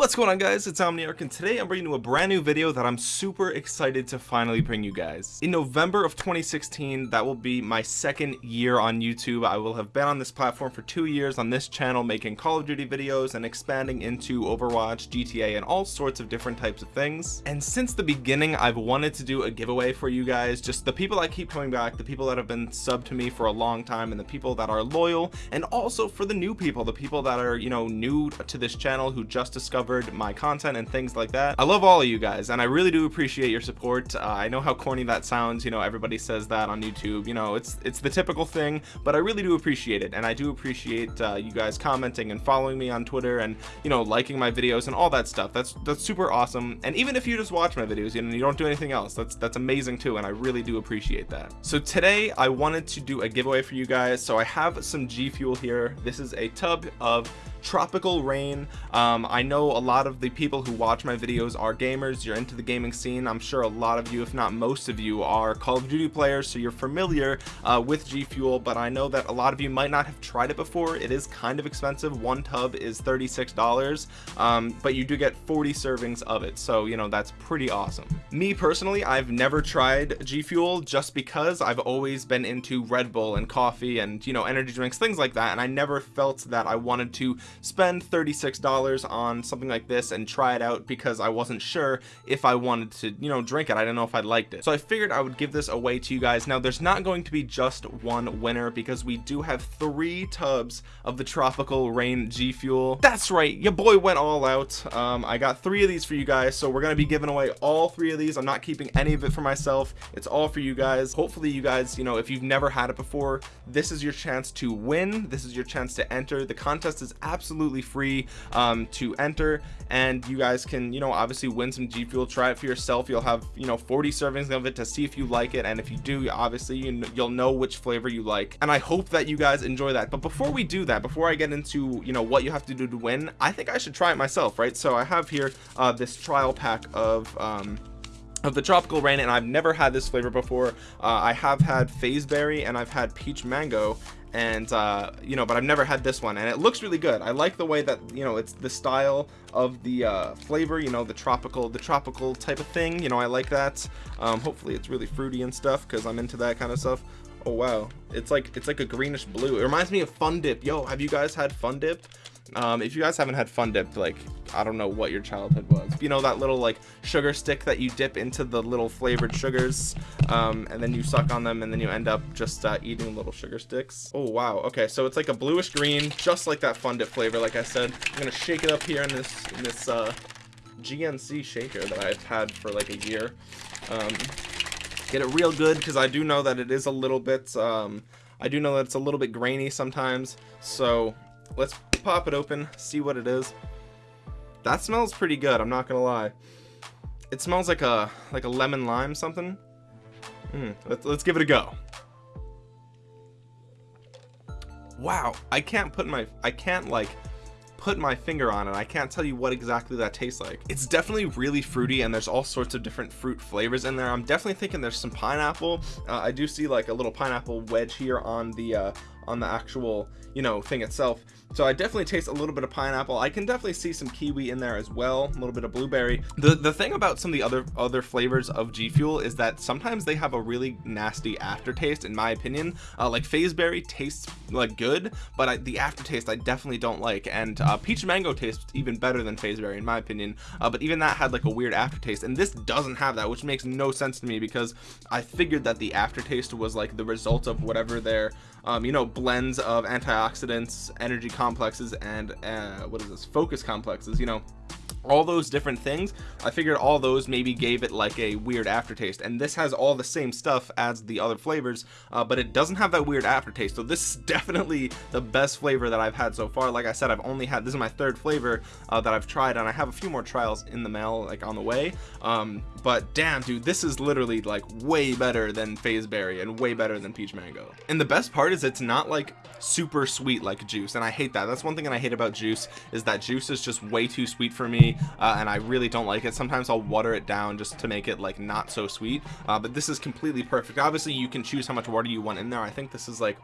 What's going on guys, it's Omniarch and today I'm bringing you a brand new video that I'm super excited to finally bring you guys. In November of 2016, that will be my second year on YouTube. I will have been on this platform for two years on this channel making Call of Duty videos and expanding into Overwatch, GTA, and all sorts of different types of things. And since the beginning, I've wanted to do a giveaway for you guys, just the people that keep coming back, the people that have been subbed to me for a long time, and the people that are loyal, and also for the new people, the people that are, you know, new to this channel who just discovered my content and things like that. I love all of you guys and i really do appreciate your support. Uh, i know how corny that sounds you know everybody says that on youtube you know it's it's the typical thing but i really do appreciate it and i do appreciate uh, you guys commenting and following me on twitter and you know liking my videos and all that stuff. That's that's super awesome and even if you just watch my videos you know you don't do anything else that's that's amazing too and i really do appreciate that. So today i wanted to do a giveaway for you guys so i have some g fuel here. This is a tub of tropical rain. Um, i know a lot of the people who watch my videos are gamers. You're into the gaming scene. I'm sure a lot of you if not most of you are call of duty players so you're familiar uh, with g fuel but i know that a lot of you might not have tried it before. It is kind of expensive. One tub is 36 dollars um, but you do get 40 servings of it so you know that's pretty awesome. Me personally i've never tried g fuel just because i've always been into red bull and coffee and you know energy drinks things like that and i never felt that i wanted to spend $36 on something like this and try it out because I wasn't sure if I wanted to you know drink it. I don't know if I liked it. So I figured I would give this away to you guys. Now there's not going to be just one winner because we do have three tubs of the tropical rain G fuel. That's right. Your boy went all out. Um, I got three of these for you guys. So we're gonna be giving away all three of these. I'm not keeping any of it for myself. It's all for you guys. Hopefully you guys you know if you've never had it before this is your chance to win. This is your chance to enter. The contest is absolutely absolutely free um, to enter. And you guys can you know obviously win some G Fuel try it for yourself. You'll have you know 40 servings of it to see if you like it. And if you do obviously you you'll know which flavor you like. And I hope that you guys enjoy that. But before we do that before I get into you know what you have to do to win I think I should try it myself right? So I have here uh, this trial pack of um, of the tropical rain and I've never had this flavor before. Uh, I have had FaZeberry and I've had peach mango and uh you know but I've never had this one and it looks really good. I like the way that you know it's the style of the uh flavor you know the tropical the tropical type of thing you know I like that. Um hopefully it's really fruity and stuff because I'm into that kind of stuff. Oh wow. It's like it's like a greenish blue. It reminds me of fun dip. Yo have you guys had fun dip um if you guys haven't had fun dip like i don't know what your childhood was you know that little like sugar stick that you dip into the little flavored sugars um and then you suck on them and then you end up just uh, eating little sugar sticks? Oh wow. Okay so it's like a bluish green just like that fun dip flavor like i said. I'm gonna shake it up here in this in this uh gnc shaker that i've had for like a year. Um get it real good because i do know that it is a little bit um i do know that it's a little bit grainy sometimes. So let's pop it open see what it is. That smells pretty good i'm not gonna lie. It smells like a like a lemon lime something. Mm, let's, let's give it a go. Wow i can't put my i can't like put my finger on it. I can't tell you what exactly that tastes like. It's definitely really fruity and there's all sorts of different fruit flavors in there. I'm definitely thinking there's some pineapple. Uh, I do see like a little pineapple wedge here on the uh, on the actual you know thing itself. So I definitely taste a little bit of pineapple. I can definitely see some kiwi in there as well a little bit of blueberry. The the thing about some of the other other flavors of G Fuel is that sometimes they have a really nasty aftertaste in my opinion. Uh, like FaZeberry tastes like good but I, the aftertaste I definitely don't like and uh, peach mango tastes even better than FaZeberry in my opinion. Uh, but even that had like a weird aftertaste and this doesn't have that which makes no sense to me because I figured that the aftertaste was like the result of whatever their um, you know blends of antioxidants energy complexes and uh, what is this? Focus complexes you know all those different things I figured all those maybe gave it like a weird aftertaste. And this has all the same stuff as the other flavors uh, but it doesn't have that weird aftertaste. So this is definitely the best flavor that I've had so far. Like I said I've only had this is my third flavor uh, that I've tried and I have a few more trials in the mail like on the way. Um, but damn dude this is literally like way better than FaZeberry and way better than peach mango. And the best part is it's not like super sweet like juice and I hate that. That's one thing that I hate about juice is that juice is just way too sweet for me uh, and I really don't like it. Sometimes I'll water it down just to make it like not so sweet uh, but this is completely perfect. Obviously you can choose how much water you want in there. I think this is like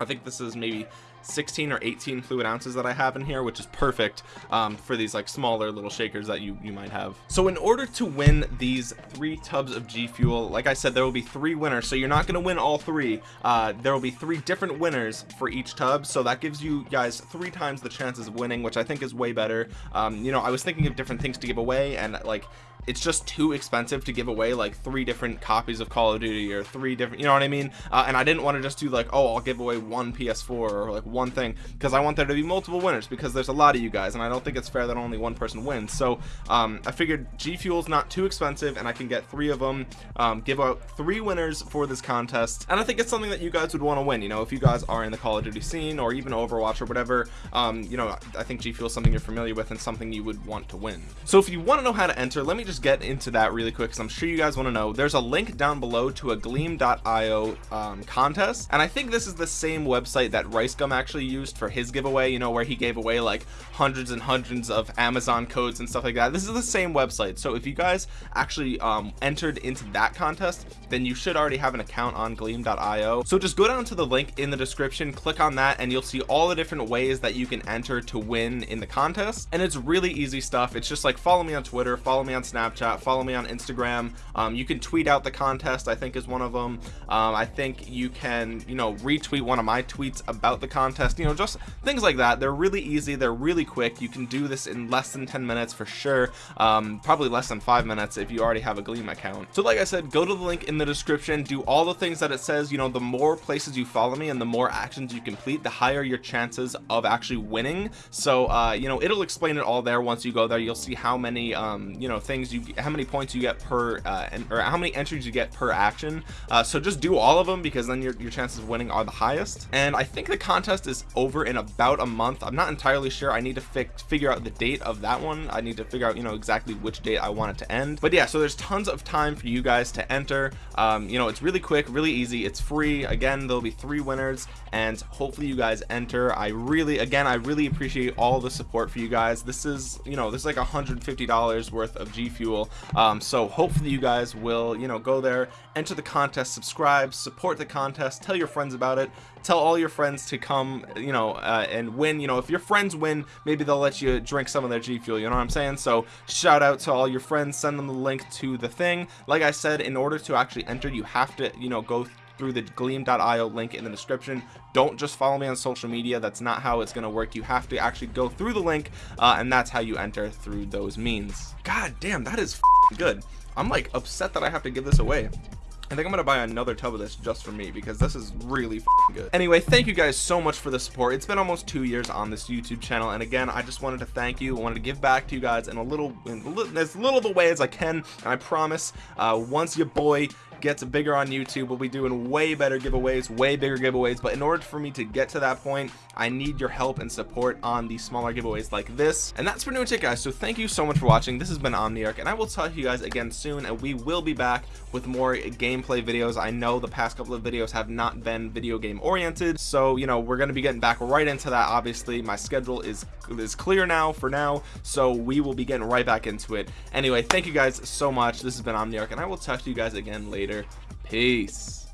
I think this is maybe 16 or 18 fluid ounces that I have in here which is perfect um, for these like smaller little shakers that you you might have. So in order to win these three tubs of G Fuel like I said there will be three winners. So you're not going to win all three. Uh, there will be three different winners for each tub. So that gives you guys three times the chances of winning which I think is way better. Um, you know I was thinking of different things to give away and like it's just too expensive to give away like three different copies of Call of Duty or three different you know what I mean? Uh, and I didn't want to just do like oh I'll give away one PS4 or like one thing because I want there to be multiple winners because there's a lot of you guys and I don't think it's fair that only one person wins. So um, I figured G Fuel's not too expensive and I can get three of them um, give out three winners for this contest. And I think it's something that you guys would want to win you know if you guys are in the Call of Duty scene or even Overwatch or whatever um, you know I think G Fuel is something you're familiar with and something you would want to win. So if you want to know how to enter let me just get into that really quick because I'm sure you guys want to know. There's a link down below to a gleam.io um, contest and I think this is the same website that RiceGum actually used for his giveaway you know where he gave away like hundreds and hundreds of Amazon codes and stuff like that. This is the same website so if you guys actually um, entered into that contest then you should already have an account on gleam.io so just go down to the link in the description click on that and you'll see all the different ways that you can enter to win in the contest. And it's really easy stuff. It's just like follow me on Twitter follow me on Snapchat follow me on Instagram. Um, you can tweet out the contest I think is one of them um, I think you can you know retweet one of my tweets about the contest. You know just things like that. They're really easy. They're really quick. You can do this in less than 10 minutes for sure. Um, probably less than five minutes if you already have a Gleam account. So like I said go to the link in the description. Do all the things that it says. You know the more places you follow me and the more actions you complete the higher your chances of actually winning. So uh, you know it'll explain it all there once you go there. You'll see how many um, you know things you how many points you get per uh, and, or how many entries you get per action. Uh, so just do all of them because then your, your chances of winning are the highest. And I think the contest is over in about a month. I'm not entirely sure. I need to fix figure out the date of that one. I need to figure out you know exactly which date I want it to end. But yeah so there's tons of time for you guys to enter. Um, you know it's really quick really easy. It's free. Again there'll be three winners and hopefully you guys enter. I really again I really appreciate all the support for you guys. This is you know this is like $150 worth of G Fuel. Um, so hopefully you guys will you know go there enter the contest subscribe support the contest tell your friends about it. Tell all your friends to come you know uh, and win. You know if your friends win maybe they'll let you drink some of their G Fuel you know what I'm saying? So shout out to all your friends. Send them the link to the thing. Like I said in order to actually enter you have to you know go through the gleam.io link in the description. Don't just follow me on social media. That's not how it's going to work. You have to actually go through the link uh, and that's how you enter through those means. God damn that is good. I'm like upset that I have to give this away. I think I'm gonna buy another tub of this just for me because this is really good. Anyway thank you guys so much for the support. It's been almost two years on this YouTube channel and again I just wanted to thank you. I wanted to give back to you guys in a little in as little of a way as I can and I promise uh, once your boy gets bigger on YouTube we'll be doing way better giveaways way bigger giveaways. But in order for me to get to that point I need your help and support on the smaller giveaways like this. And that's pretty much it guys. So thank you so much for watching. This has been Omniarch and I will talk to you guys again soon and we will be back with more gameplay videos. I know the past couple of videos have not been video game oriented so you know we're going to be getting back right into that obviously. My schedule is is clear now for now so we will be getting right back into it. Anyway thank you guys so much. This has been Omniarch and I will talk to you guys again later. Peace